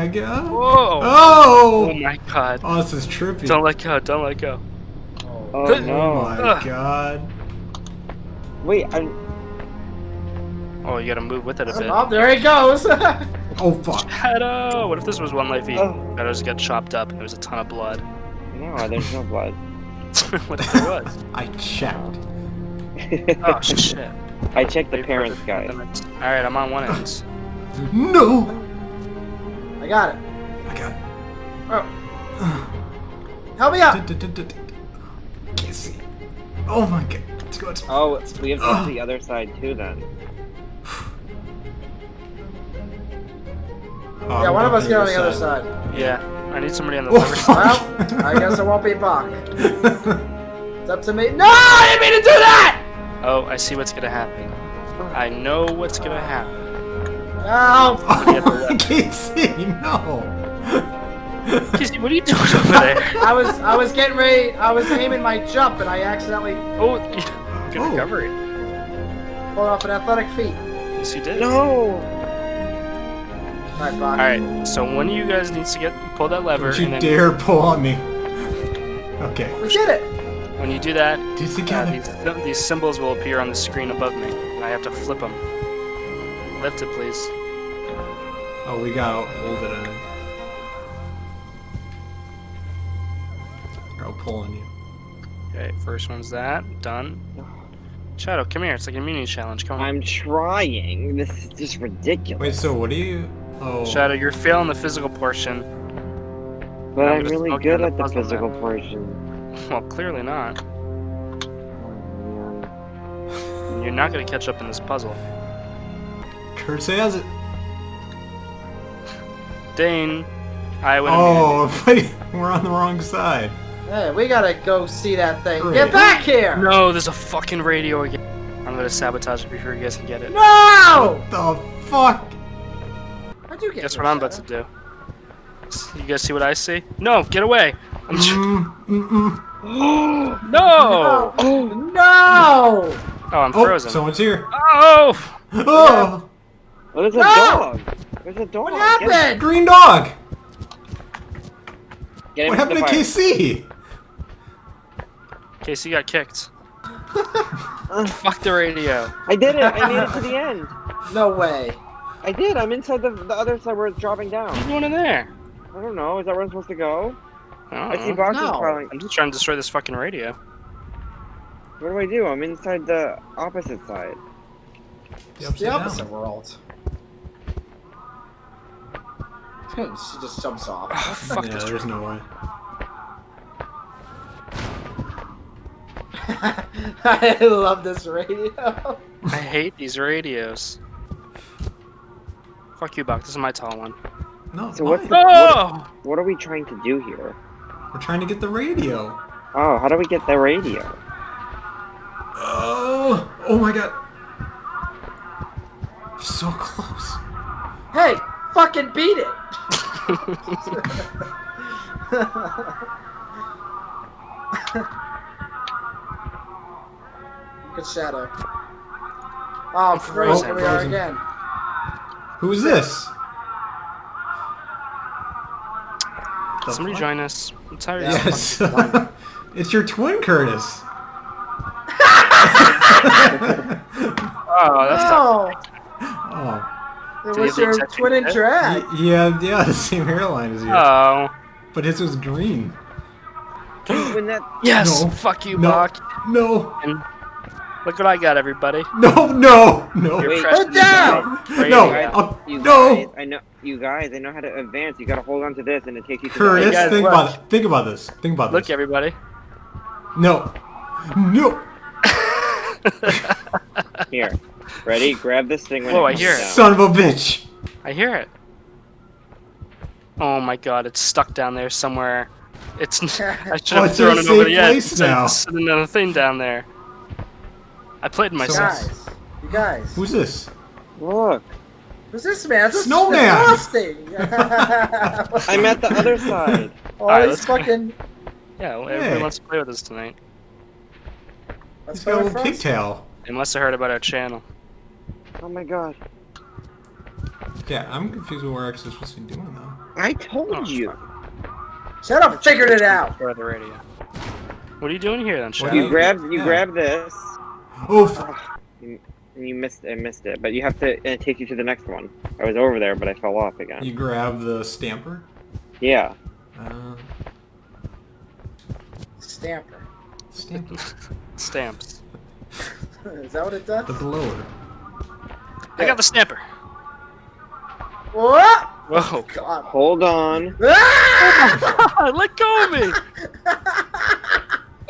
my god. Whoa! Oh! Oh my god. Oh, this is trippy. Don't let go, don't let go. Oh, Oh no. my Ugh. god. Wait, I'm. Oh, you gotta move with it a bit. Oh, there he goes. Oh fuck. Shadow! What if this was one life each? Oh. Shadows got chopped up there was a ton of blood. No, there's no blood. what if there was? I checked. Oh shit. I checked the parents guide. Alright, I'm on one end. No! I got it. I got Oh. Help me out. it. Can't see. Oh my god. Let's go. Let's go. Oh, we have to go to the other side too then. Oh, Yeah, one of us get on the going other side. Yeah, I need somebody on the other side. Well, I guess it won't be Buck. It's up to me. No, I didn't mean to do that. Oh, I see what's gonna happen. I know what's gonna happen. No. Oh, I can't see. No. Casey, what are you doing over there? I was I was getting ready. I was aiming my jump and I accidentally Oh, good Oh. recovery. pulled off an athletic feat. Yes, you did. No! All right, Buck. Alright, so one of you guys needs to get pull that lever, Don't you and then dare pull on me. Okay. We did it. when you do that, Do uh, together. these, these symbols will appear on the screen above me, and I have to flip them. Lift it, please. Oh, we gotta hold it in. Here, I'll pull on you. Okay, first one's that. Done. Shadow, come here. It's like a mini challenge. Come on. I'm trying. This is just ridiculous. Wait, so what do you? Oh. Shadow, you're failing the physical portion. but I'm I'm really good on the at the puzzle physical portion. Well, clearly not. Oh, man. You're not gonna catch up in this puzzle. Kurt has it. Dane, I would. Oh, wait, we're on the wrong side. Hey, we gotta go see that thing. Great. Get back here. No, there's a fucking radio again. I'm gonna sabotage it before you guys can get it. No. The fuck? How'd you get? Guess here, what I'm about to do? You guys see what I see? No, get away! I'm Mm, mm, mm. no! Oh! No. Oh, I'm Oh, frozen. someone's here. Oh! Oh, Oh, there's a No! dog! There's a dog! What happened? green dog. Get What happened to the fire. KC? Casey got kicked. Fuck the radio. I did it! I made it to the end! No way. I did! I'm inside the, the other side where it's dropping down. What are you doing in there? I don't know, is that where I'm supposed to go? I, I see uh-uh. boxes no. crawling. I'm just trying to destroy this fucking radio. What do I do? I'm inside the opposite side. The It's the opposite world. she just jumps off. Oh, fuck Yeah, this there's no way. I love this radio. I hate these radios. Fuck you, Buck. This is my tall one. No, So what's mine. the- Oh! What are we trying to do here? We're trying to get the radio. Oh, how do we get the radio? Oh, oh my god. So close. Hey, fucking beat it. Good shadow. Oh, great. frozen. Here we are Frozen. again. Who's this? The Somebody fuck? join us. I'm tired of Yes. it's your twin, Curtis. Oh, that's tough. Oh, oh. It was your twin and drag. Yeah, yeah, the same hairline as you. Oh. but his was green. When that Yes! No. Fuck you, No. Buck. No, And look what I got, everybody. no, no, no. Your Wait. precious Put down! No, You guys, uh, I'll- no. guys, I know you guys. I know how to advance. You gotta hold on to this, and it takes you to Curtis, the guys, think look. about it. Think about this. Think about Look, this. everybody. No, no. Here, ready? Grab this thing. When Whoa, it I hear it. down. Son of a bitch. I hear it. Oh my god, it's stuck down there somewhere. It's. I should Oh, have it's thrown it a over safe the edge. place instead of now. Sitting on a thing down there. I played myself. So Guys, you guys. Who's this? Look, Who's this man? This is Snowman. disgusting. I'm at the other side. Oh, Alright, these fucking. Yeah, well, Hey. everybody wants to play with us tonight. Let's He's got a go little pigtail. They must have heard about our channel. Oh my god. Yeah, I'm confused with what we're actually supposed to be doing though. I told Oh, you. Shadow figured it out. Or the radio. What are you doing here then, Shadow? You grab you Yeah. grab this, Oof. and you missed I missed it, but you have to and it takes you to the next one. I was over there, but I fell off again. You grab the stamper. Yeah. Uh, Stamper. stamper. Stamps. Is that what it does? The blower. I got the stamper. What? Whoa. God. Hold on. Ah! Let go of me!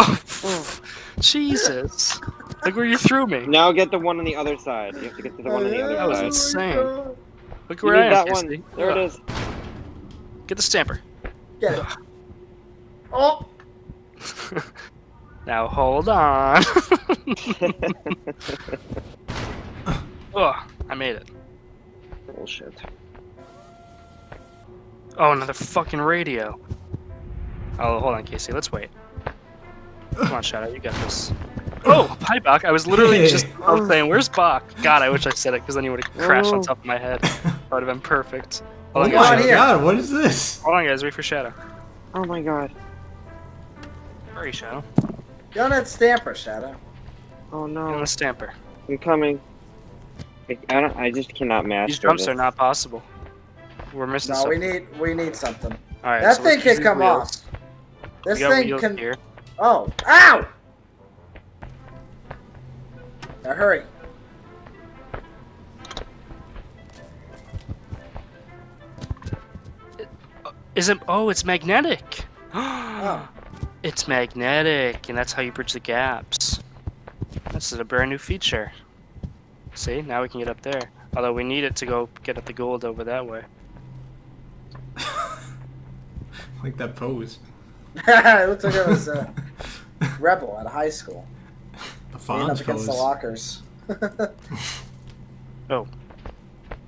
Oh. Jesus. Look where you threw me. Now get the one on the other side. You have to get to the one on the other That was side. insane. God. Look You where I need am, that one. There it is. Get the stamper. Get it. Oh! now hold on. oh, I made it. Bullshit. Oh, another fucking radio. Oh, hold on, Casey. Let's wait. Come on, Shadow. You got this. Oh, hi, Bach. I was literally just I saying, where's Bach? God, I wish I said it because then he would have crashed on Oh. top of my head. That would have been perfect. Oh Hold on, Come on guys. my here. god, what is this? Hold on, guys. Wait for Shadow. Oh my god. Hurry, Shadow. Get on that stamper, Shadow. Oh Get on no. the stamper. I'm coming. I, I don't. I just cannot master These jumps this. are not possible. We're missing No, we something. need we need something. All right, that so thing can come wheels. off. This thing wheels can. here. Oh! Ow! Now hurry. Is it? Oh, it's magnetic. Oh. It's magnetic, and that's how you bridge the gaps. This is a brand new feature. See, now we can get up there. Although we need it to go get at the gold over that way. like that pose. it looks like I was a rebel at high school. The Leaning up Fonz against the lockers. Oh.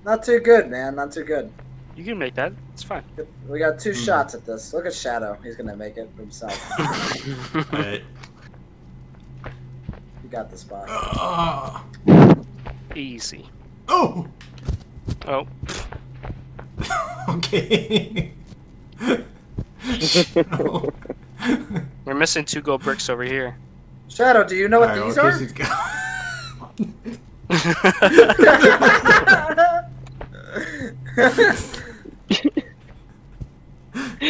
Not too good, man. Not too good. You can make that. It's fine. We got two Hmm. shots at this. Look at Shadow. He's gonna make it himself. But, You got the spot. uh, Easy. oh! Oh, okay. No. we're missing two gold bricks over here. Shadow, do you know what Alright, these well, are? Casey's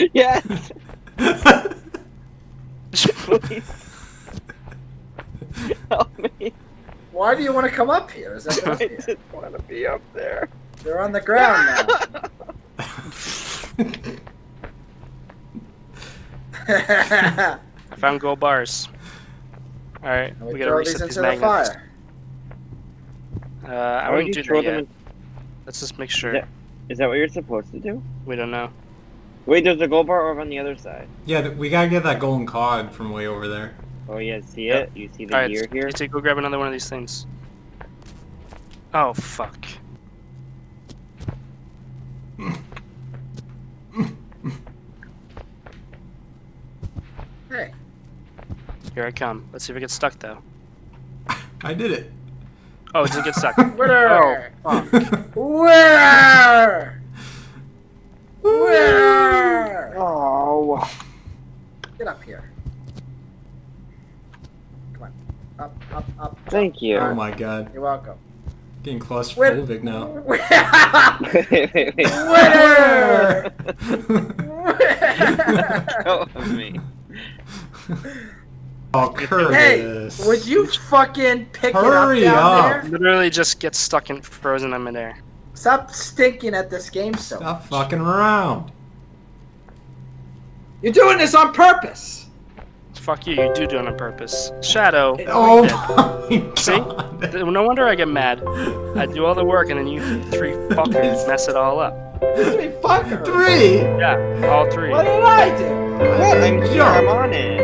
yes. Please. Help me. Why do you want to come up here? Is that I up here? just want to be up there. They're on the ground now. I found gold bars. All right, we we gotta throw reset these these into the fire. Uh, I would wouldn't you do throw that them yet. in- Let's just make sure. Yeah. Is that what you're supposed to do? We don't know. Wait, there's a gold bar over on the other side. yeah, we gotta get that golden cod from way over there. Oh yeah, see Yep. it? You see the All right, gear here? Casey, go grab another one of these things. Oh fuck. Hey, Here I come. Let's see if it gets stuck though. I did it. Oh, it didn't get stuck. where? Oh, Where? Where? Oh. Get up here. Come on. Up, up, up. Thank you. oh my god. You're welcome. Getting claustrophobic now. wait, wait, wait. Winner! Help me. oh, hey, would you fucking pick Hurry it up down up. there? literally just get stuck in frozen in midair. Stop stinking at this game so Stop much. fucking around. You're doing this on purpose. Fuck you, you do do it on purpose. Shadow. Oh did. my See? god. No wonder I get mad. I do all the work and then you three fuckers mess it all up. Three fuckers. Three. Yeah, all three. What did I do? What? I'm here. I'm on it.